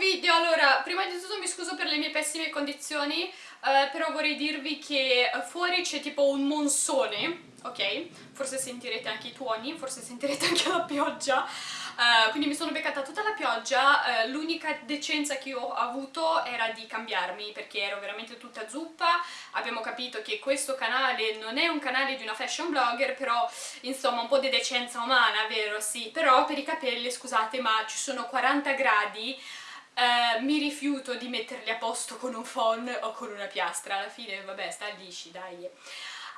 video, allora, prima di tutto mi scuso per le mie pessime condizioni, eh, però vorrei dirvi che fuori c'è tipo un monsone, ok? Forse sentirete anche i tuoni, forse sentirete anche la pioggia, uh, quindi mi sono beccata tutta la pioggia, uh, l'unica decenza che ho avuto era di cambiarmi perché ero veramente tutta zuppa, abbiamo capito che questo canale non è un canale di una fashion blogger, però insomma un po' di decenza umana, vero? Sì, però per i capelli, scusate, ma ci sono 40 gradi, Uh, mi rifiuto di metterli a posto con un phon o con una piastra, alla fine vabbè sta lisci dai.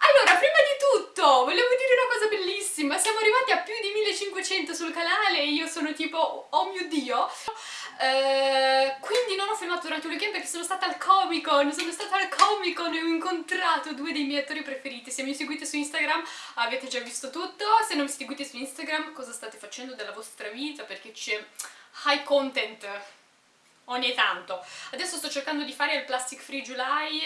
Allora, prima di tutto, volevo dire una cosa bellissima, siamo arrivati a più di 1500 sul canale io sono tipo, oh mio dio, uh, quindi non ho filmato durante il weekend perché sono stata al Comic Con, sono stata al Comic Con e ho incontrato due dei miei attori preferiti, se mi seguite su Instagram avete già visto tutto, se non mi seguite su Instagram cosa state facendo della vostra vita? Perché c'è high content ogni tanto. Adesso sto cercando di fare il Plastic Free July,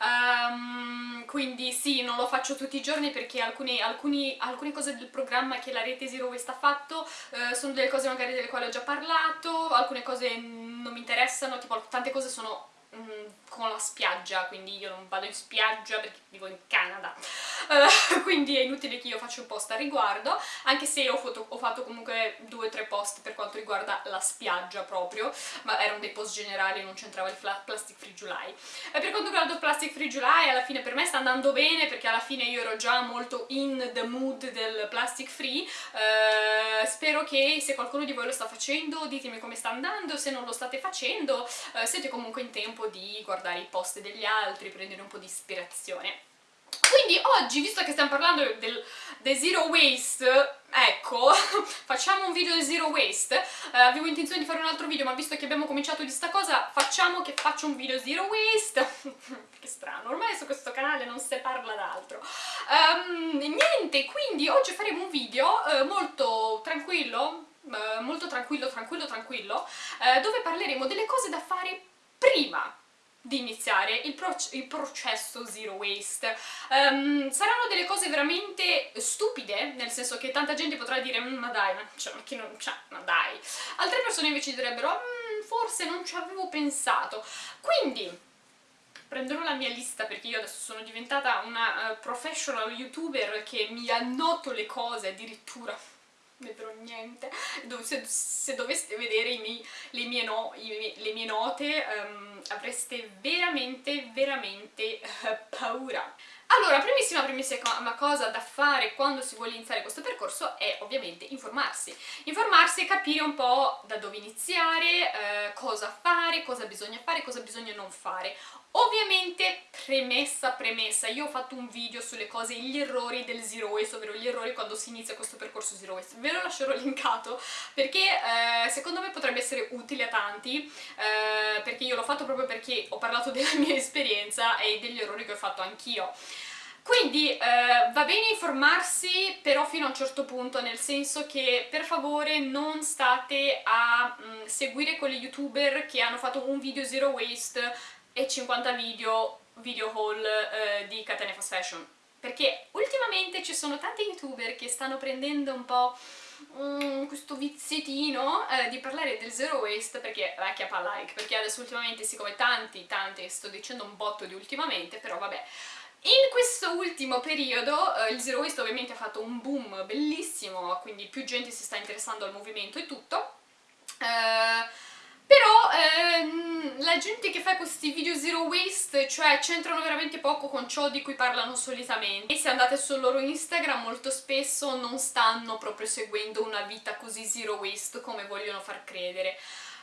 um, quindi sì, non lo faccio tutti i giorni perché alcune, alcuni, alcune cose del programma che la rete Zero Waste ha fatto uh, sono delle cose magari delle quali ho già parlato, alcune cose non mi interessano, tipo tante cose sono Mm, con la spiaggia, quindi io non vado in spiaggia perché vivo in Canada, uh, quindi è inutile che io faccia un post a riguardo, anche se ho, foto, ho fatto comunque due o tre post per quanto riguarda la spiaggia proprio, ma erano dei post generali, non c'entrava il Plastic Free July. E per quanto riguarda il Plastic Free July, alla fine per me sta andando bene, perché alla fine io ero già molto in the mood del Plastic Free, uh, spero che se qualcuno di voi lo sta facendo ditemi come sta andando, se non lo state facendo uh, siete comunque in tempo tempo di guardare i post degli altri, prendere un po' di ispirazione. Quindi oggi, visto che stiamo parlando del, del zero waste, ecco, facciamo un video del zero waste, uh, avevo intenzione di fare un altro video ma visto che abbiamo cominciato di sta cosa facciamo che faccio un video zero waste, che strano, ormai su questo canale non si parla d'altro. Um, niente, quindi oggi faremo un video uh, molto tranquillo, uh, molto tranquillo, tranquillo, tranquillo, dove parleremo delle cose da fare prima di iniziare il, pro il, processo zero waste. Um, saranno delle cose veramente stupide, nel senso che tanta gente potrà dire mm, ma dai, ma, cioè, ma non... Cioè, ma dai. Altre persone invece direbbero mm, forse non ci avevo pensato. Quindi prenderò la mia lista perché io adesso sono diventata una uh, professional youtuber che mi annoto le cose addirittura vedrò niente, se, se doveste vedere miei, le, mie no, i, le, mie note um, avreste veramente, veramente uh, paura. Allora, primissima, primissima cosa da fare quando si vuole iniziare questo percorso è ovviamente informarsi. Informarsi e capire un po' da dove iniziare, eh, cosa fare, cosa bisogna fare, cosa bisogna non fare. Ovviamente, premessa, premessa, io ho fatto un video sulle cose, gli errori del Zero Waste, ovvero gli errori quando si inizia questo percorso Zero Waste. Ve lo lascerò linkato perché eh, secondo me potrebbe essere utile a tanti, eh, perché io l'ho fatto proprio perché ho parlato della mia esperienza e degli errori che ho fatto anch'io. Quindi eh, va bene informarsi, però fino a un certo punto, nel senso che per favore non state a mh, mm, seguire quegli youtuber che hanno fatto un video zero waste e 50 video, video haul eh, di Catania Fast Fashion. Perché ultimamente ci sono tanti youtuber che stanno prendendo un po' mm, questo viziettino eh, di parlare del zero waste perché vecchia pa like, perché adesso ultimamente siccome tanti, tanti, sto dicendo un botto di ultimamente, però vabbè, in questo ultimo periodo eh, il Zero Waste ovviamente ha fatto un boom bellissimo, quindi più gente si sta interessando al movimento e tutto, eh, però ehm, la gente che fa questi video Zero Waste, cioè c'entrano veramente poco con ciò di cui parlano solitamente e se andate sul loro Instagram molto spesso non stanno proprio seguendo una vita così Zero Waste come vogliono far credere.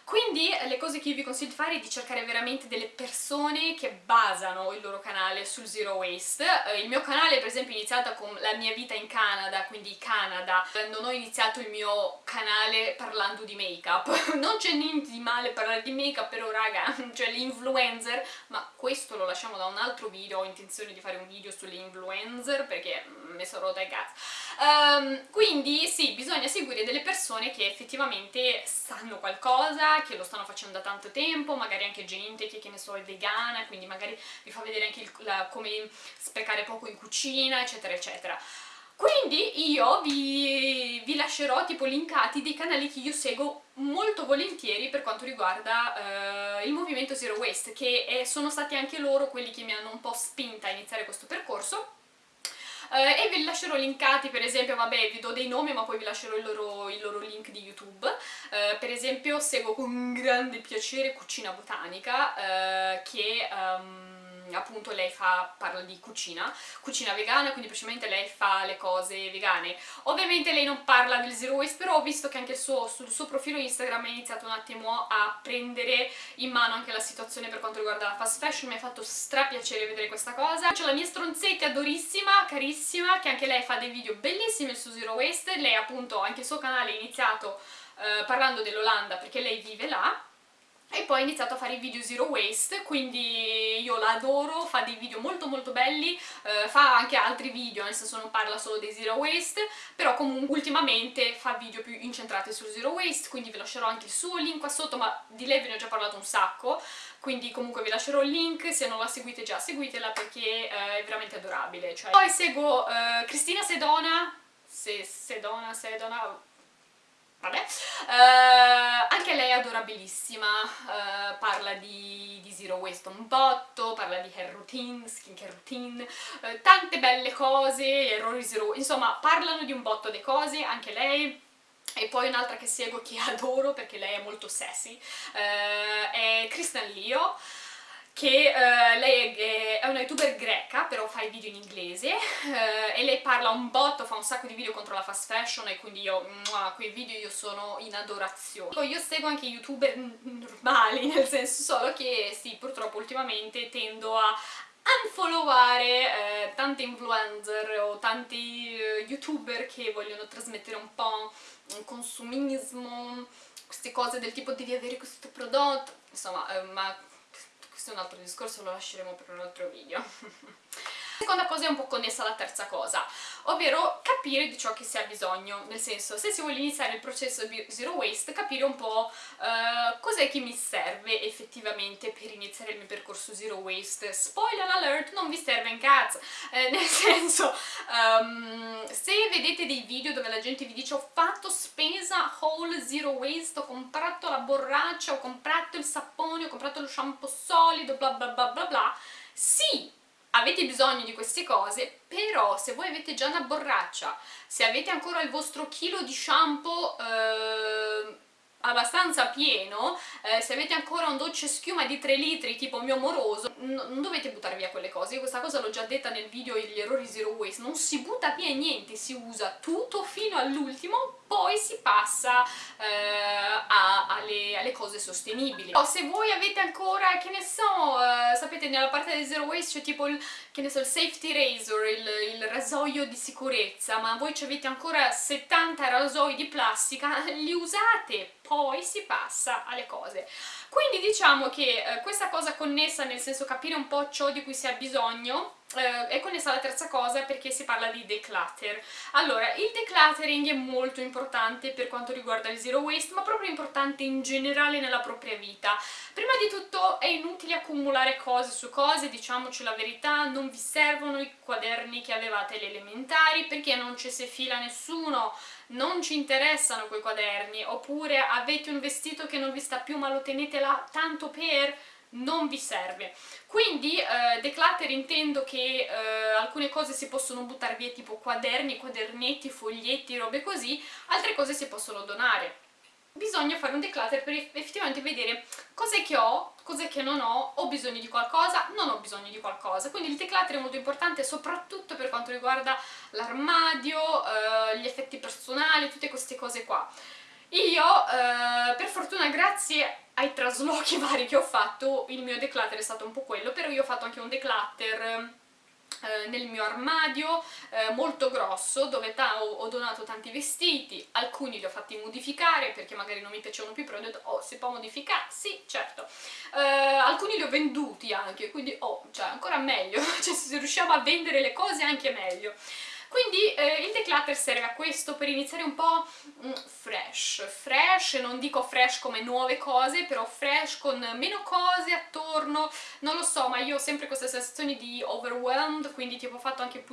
Quindi le cose che io vi consiglio di fare è di cercare veramente delle persone che basano il loro canale sul zero waste. Eh, il mio canale per esempio è iniziato con la mia vita in Canada, quindi Canada. Non ho iniziato il mio canale parlando di make-up. non c'è niente di male parlare di make-up, però raga, cioè l'influencer, ma questo lo lasciamo da un altro video, ho intenzione di fare un video sulle influencer perché mi sono rotta i cazzo. Um, quindi sì, bisogna seguire delle persone che effettivamente sanno qualcosa, che lo stanno facendo da tanto tempo, magari anche gente che, che ne so, è vegana, quindi magari vi fa vedere anche il, la, come sprecare poco in cucina, eccetera, eccetera. Quindi io vi, vi, lascerò tipo linkati dei canali che io seguo molto volentieri per quanto riguarda uh, il movimento Zero Waste, che è, sono stati anche loro quelli che mi hanno un po' spinta a iniziare questo percorso. Uh, e vi lascerò linkati, per esempio, vabbè, vi do dei nomi, ma poi vi lascerò il loro, il loro link di YouTube. Uh, per esempio, seguo con grande piacere Cucina Botanica, che... Um, appunto lei fa, parla di cucina, cucina vegana, quindi praticamente lei fa le cose vegane. Ovviamente lei non parla del zero waste, però ho visto che anche suo, sul suo profilo Instagram ha iniziato un attimo a prendere in mano anche la situazione per quanto riguarda la fast fashion, mi ha fatto stra piacere vedere questa cosa. C'è la mia stronzetta adorissima, carissima, che anche lei fa dei video bellissimi su zero waste, lei appunto anche il suo canale è iniziato eh, parlando dell'Olanda perché lei vive là, e poi ha iniziato a fare i video zero waste, quindi io la adoro, fa dei video molto molto belli, eh, fa anche altri video, nel senso non parla solo dei zero waste, però comunque ultimamente fa video più incentrati sul zero waste, quindi vi lascerò anche il suo link qua sotto, ma di lei ve ne ho già parlato un sacco, quindi comunque vi lascerò il link, se non la seguite già seguitela perché eh, è veramente adorabile. Cioè... Poi seguo eh, Cristina Sedona, se Sedona, Sedona, vabbè, uh, anche lei è adorabilissima, uh, parla di, di, zero waste un botto, parla di hair routine, skincare routine, uh, tante belle cose, errori zero, insomma parlano di un botto di cose, anche lei, e poi un'altra che seguo che adoro perché lei è molto sassy, è Kristen Leo, che uh, lei è, è, una youtuber greca, però fa i video in inglese, uh, e lei parla un botto, fa un sacco di video contro la fast fashion, e quindi io, a quei video io sono in adorazione. Io seguo anche youtuber normali, nel senso solo che, sì, purtroppo ultimamente tendo a unfolloware eh, tanti influencer o tanti eh, youtuber che vogliono trasmettere un po' un consumismo, queste cose del tipo devi avere questo prodotto, insomma, eh, ma questo è un altro discorso, lo lasceremo per un altro video. Seconda cosa è un po' connessa alla terza cosa, ovvero capire di ciò che si ha bisogno, nel senso, se si vuole iniziare il processo zero waste, capire un po' uh, cos'è che mi serve effettivamente per iniziare il mio percorso zero waste. Spoiler alert, non vi serve in cazzo, eh, nel senso, um, se vedete dei video dove la gente vi dice ho fatto spesa whole zero waste, ho comprato la borraccia, ho comprato il sapone, ho comprato lo shampoo solido, bla bla bla bla bla, sì, avete bisogno di queste cose, però se voi avete già una borraccia, se avete ancora il vostro chilo di shampoo eh, abbastanza pieno, eh, se avete ancora un dolce schiuma di 3 litri tipo mio amoroso, non dovete buttare via quelle cose, io questa cosa l'ho già detta nel video gli errori zero waste, non si butta via niente, si usa tutto fino all'ultimo, poi si passa eh, a, alle, alle, cose sostenibili. O se voi avete ancora, che ne so, eh, sapete nella parte del zero waste c'è tipo il, che ne so, il safety razor, il, il rasoio di sicurezza, ma voi avete ancora 70 rasoi di plastica, li usate, poi si passa alle cose. Quindi diciamo che eh, questa cosa connessa, nel senso capire un po' ciò di cui si ha bisogno, eh, è connessa alla terza cosa perché si parla di declutter. Allora, il decluttering è molto importante per quanto riguarda il zero waste, ma proprio importante in generale nella propria vita. Prima di tutto è inutile accumulare cose su cose, diciamoci la verità, non vi servono i quaderni che avevate alle elementari perché non ci si fila nessuno, non ci interessano quei quaderni, oppure avete un vestito che non vi sta più ma lo tenete là tanto per non vi serve. Quindi eh, declutter intendo che eh, alcune cose si possono buttare via tipo quaderni, quadernetti, foglietti, robe così, altre cose si possono donare. Bisogna fare un declutter per effettivamente vedere cos'è che ho, cos'è che non ho, ho bisogno di qualcosa, non ho bisogno di qualcosa. Quindi il declutter è molto importante soprattutto per quanto riguarda l'armadio, eh, gli effetti personali, tutte queste cose qua. Io, eh, per fortuna, grazie ai traslochi vari che ho fatto, il mio declutter è stato un po' quello, però io ho fatto anche un declutter eh, nel mio armadio eh, molto grosso dove ho, donato tanti vestiti, alcuni li ho fatti modificare perché magari non mi piacevano più però ho detto oh si può modificare? Sì certo eh, alcuni li ho venduti anche quindi oh cioè ancora meglio cioè se riusciamo a vendere le cose anche meglio Quindi eh, il declutter serve a questo, per iniziare un po' mm, fresh, fresh, non dico fresh come nuove cose, però fresh con meno cose attorno, non lo so, ma io ho sempre questa sensazione di overwhelmed, quindi tipo ho fatto anche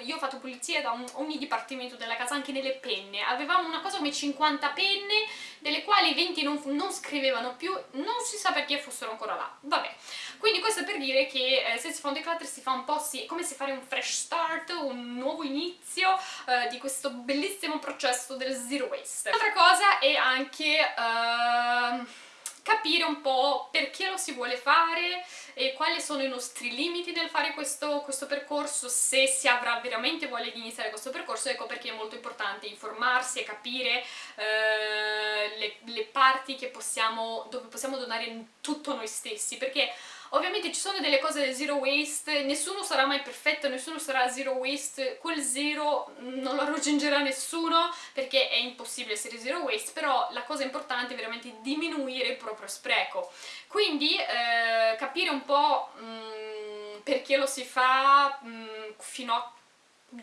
io ho fatto pulizia da ogni dipartimento della casa, anche nelle penne, avevamo una cosa come 50 penne, delle quali 20 non, non scrivevano più, non si sa perché fossero ancora là, vabbè. Quindi questo è per dire che eh, se si fa un declutter si fa un po' sì, come se fare un fresh start, un nuovo inizio eh, di questo bellissimo processo del zero waste. Un'altra cosa è anche... Eh, capire un po' perché lo si vuole fare e quali sono i nostri limiti nel fare questo, questo percorso, se si avrà veramente voglia di iniziare questo percorso, ecco perché è molto importante informarsi e capire eh, le, le, parti possiamo, dove possiamo donare tutto noi stessi, perché Ovviamente ci sono delle cose zero waste, nessuno sarà mai perfetto, nessuno sarà zero waste, quel zero non lo raggiungerà nessuno perché è impossibile essere zero waste, però la cosa importante è veramente diminuire il proprio spreco. Quindi eh, capire un po' mh, mm, perché lo si fa, mh, mm, fino a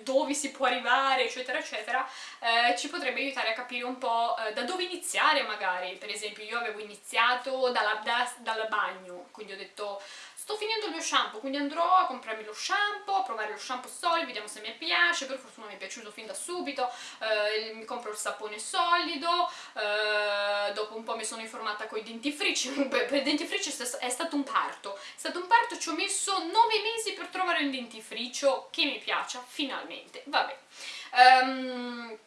dove si può arrivare, eccetera, eccetera, eh, ci potrebbe aiutare a capire un po' eh, da dove iniziare magari. Per esempio io avevo iniziato dalla, da, dal bagno, quindi ho detto sto finendo il mio shampoo, quindi andrò a comprarmi lo shampoo, a provare lo shampoo solido, vediamo se mi piace, per fortuna mi è piaciuto fin da subito, eh, mi compro il sapone solido, eh, dopo un po' mi sono informata con i dentifrici, per i dentifrici è stato un parto, è stato un parto, ci ho messo 9 mesi per trovare un dentifricio che mi piaccia, finalmente, vabbè. Um,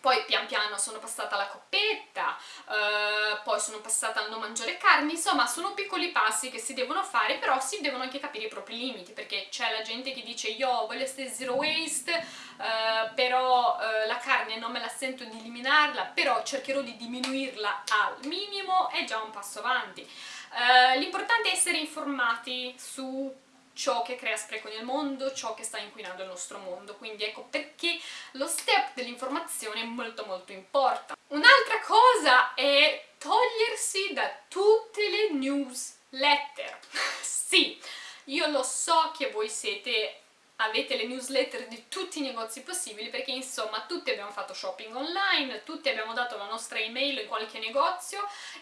poi pian piano sono passata alla coppetta, eh, poi sono passata al non mangiare carne, insomma sono piccoli passi che si devono fare, però si devono anche capire i propri limiti, perché c'è la gente che dice io voglio essere zero waste, eh, però eh, la carne non me la sento di eliminarla, però cercherò di diminuirla al minimo, è già un passo avanti. Eh, l'importante è essere informati su ciò che crea spreco nel mondo, ciò che sta inquinando il nostro mondo, quindi ecco perché lo step dell'informazione è molto molto importante. Un'altra cosa è togliersi da tutte le newsletter. sì, io lo so che voi siete avete le newsletter di tutti i negozi possibili perché insomma tutti abbiamo fatto shopping online, tutti abbiamo dato la nostra email in qualche negozio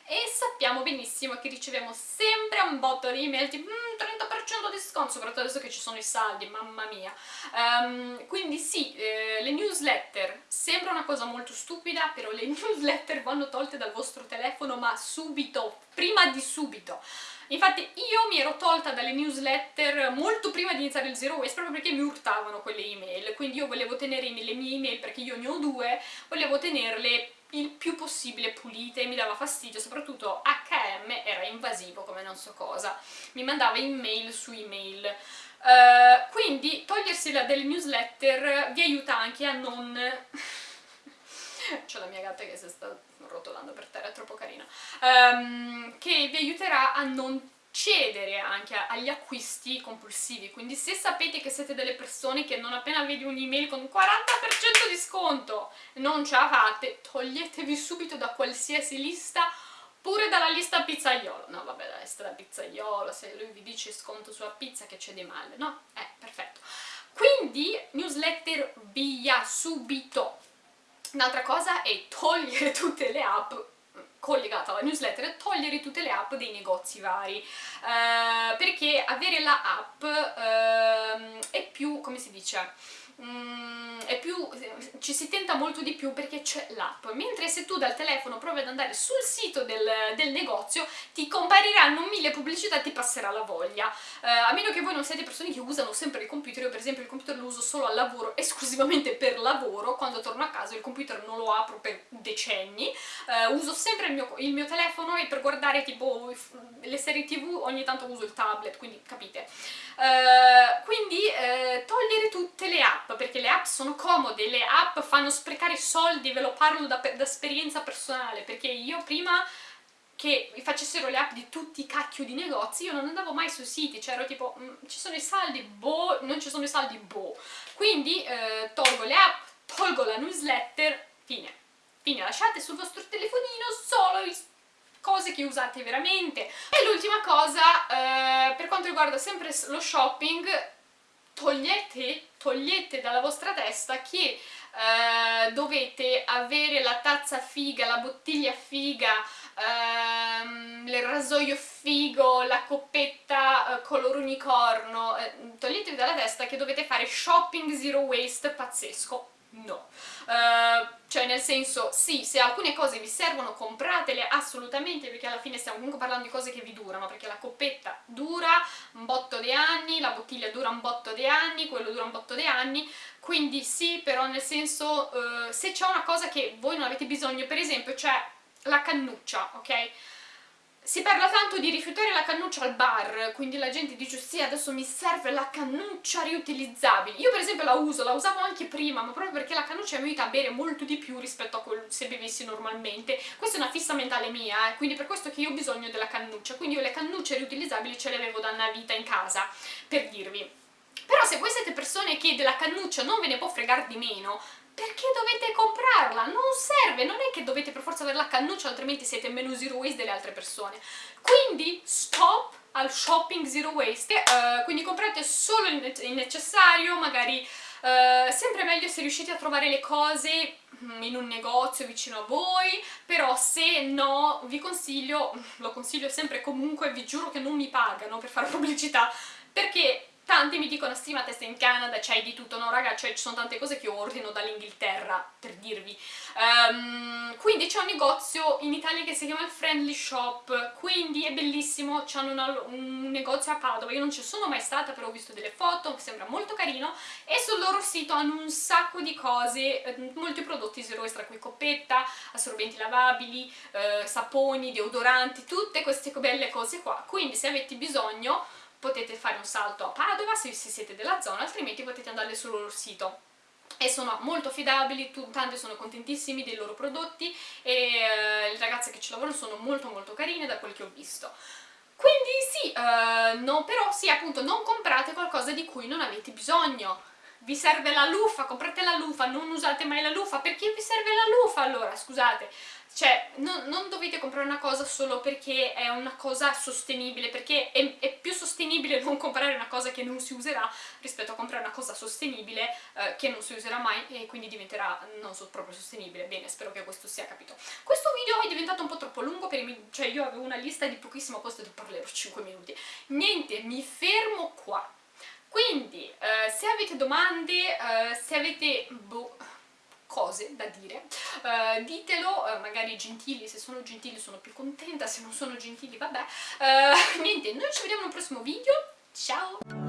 e sappiamo benissimo che riceviamo sempre un botto di email tipo mm, 30% di sconto, soprattutto adesso che ci sono i saldi, mamma mia. Um, quindi sì, eh, le newsletter sembra una cosa molto stupida, però le newsletter vanno tolte dal vostro telefono ma subito, prima di subito. Infatti io mi ero tolta dalle newsletter molto prima di iniziare il Zero Waste proprio perché mi urtavano quelle email, quindi io volevo tenere le mie email, perché io ne ho due, volevo tenerle il più possibile pulite. Mi dava fastidio, soprattutto HM era invasivo come non so cosa, mi mandava email su email. Uh, quindi togliersi delle newsletter vi aiuta anche a non... C'è la mia gatta che si sta rotolando per terra, è troppo carina, um, che vi aiuterà a non cedere anche agli acquisti compulsivi, quindi se sapete che siete delle persone che non appena vedi un'email con 40% di sconto non ce la fate, toglietevi subito da qualsiasi lista pure dalla lista pizzaiolo, no vabbè la lista da pizzaiolo, se lui vi dice sconto sulla pizza che c'è di male, no? Eh, perfetto. Quindi newsletter via subito, Un'altra cosa è togliere tutte le app collegata alla newsletter togliere tutte le app dei negozi vari. Uh, perché avere la app uh, è più, come si dice, Mm, più, ci si tenta molto di più perché c'è l'app, mentre se tu dal telefono provi ad andare sul sito del, del negozio ti compariranno mille pubblicità e ti passerà la voglia, uh, a meno che voi non siete persone che usano sempre il computer, io per esempio il computer lo uso solo al lavoro, esclusivamente per lavoro, quando torno a casa il computer non lo apro per decenni, uh, uso sempre il mio, il mio, telefono e per guardare tipo le serie tv ogni tanto uso il tablet, quindi capite. Uh, quindi togliere tutte le app, perché le app sono comode, le app fanno sprecare soldi, ve lo parlo da, da esperienza personale, perché io prima che facessero le app di tutti i cacchio di negozi, io non andavo mai sui siti, cioè ero tipo, mm, ci sono i saldi, boh, non ci sono i saldi, boh. Quindi eh, tolgo le app, tolgo la newsletter, fine. Fine, lasciate sul vostro telefonino solo i cose che usate veramente. E l'ultima cosa, eh, per quanto riguarda sempre lo shopping, togliete, togliete dalla vostra testa che eh, dovete avere la tazza figa, la bottiglia figa, ehm, il rasoio figo, la coppetta eh, color unicorno, eh, toglietevi dalla testa che dovete fare shopping zero waste pazzesco, no. Uh, cioè nel senso, sì, se alcune cose vi servono compratele assolutamente perché alla fine stiamo comunque parlando di cose che vi durano perché la coppetta dura un botto di anni, la bottiglia dura un botto di anni, quello dura un botto di anni quindi sì, però nel senso uh, se c'è una cosa che voi non avete bisogno, per esempio c'è la cannuccia, ok? Si parla tanto di rifiutare la cannuccia al bar, quindi la gente dice sì adesso mi serve la cannuccia riutilizzabile. Io per esempio la uso, la usavo anche prima, ma proprio perché la cannuccia mi aiuta a bere molto di più rispetto a se bevessi normalmente. Questa è una fissa mentale mia, eh, quindi per questo che io ho bisogno della cannuccia. Quindi io le cannucce riutilizzabili ce le avevo da una vita in casa, per dirvi. Però se voi siete persone che della cannuccia non ve ne può fregare di meno, perché dovete comprarla? Non serve, non è che dovete per forza avere la cannuccia altrimenti siete meno zero waste delle altre persone. Quindi stop al shopping zero waste, uh, quindi comprate solo il necessario, magari uh, sempre meglio se riuscite a trovare le cose mm, in un negozio vicino a voi, però se no vi consiglio, lo consiglio sempre comunque, vi giuro che non mi pagano per fare pubblicità, perché Tanti mi dicono sì ma te sei in Canada, c'hai di tutto, no raga, cioè ci sono tante cose che io ordino dall'Inghilterra, per dirvi. Um, quindi c'è un negozio in Italia che si chiama il Friendly Shop, quindi è bellissimo, c'hanno un negozio a Padova, io non ci sono mai stata però ho visto delle foto, sembra molto carino. E sul loro sito hanno un sacco di cose, eh, molti prodotti zero extra, qui coppetta, assorbenti lavabili, eh, saponi, deodoranti, tutte queste belle cose qua, quindi se avete bisogno potete fare un salto a Padova se, siete della zona, altrimenti potete andare sul loro sito e sono molto affidabili, tante sono contentissimi dei loro prodotti e eh, le ragazze che ci lavorano sono molto molto carine da quel che ho visto. Quindi sì, uh, no, però sì, appunto, non comprate qualcosa di cui non avete bisogno. Vi serve la lufa, comprate la lufa, non usate mai la lufa, perché vi serve la lufa allora, scusate? Cioè, non, non, dovete comprare una cosa solo perché è una cosa sostenibile, perché è, è, più sostenibile non comprare una cosa che non si userà rispetto a comprare una cosa sostenibile eh, che non si userà mai e quindi diventerà non so, proprio sostenibile. Bene, spero che questo sia capito. Questo video è diventato un po' troppo lungo, per i, cioè io avevo una lista di pochissimo costo e parlerò 5 minuti. Niente, mi fermo qua. Quindi, eh, se avete domande, eh, se avete... Boh, cose da dire uh, ditelo, uh, magari gentili, se sono gentili sono più contenta, se non sono gentili vabbè uh, niente, noi ci vediamo nel prossimo video, ciao!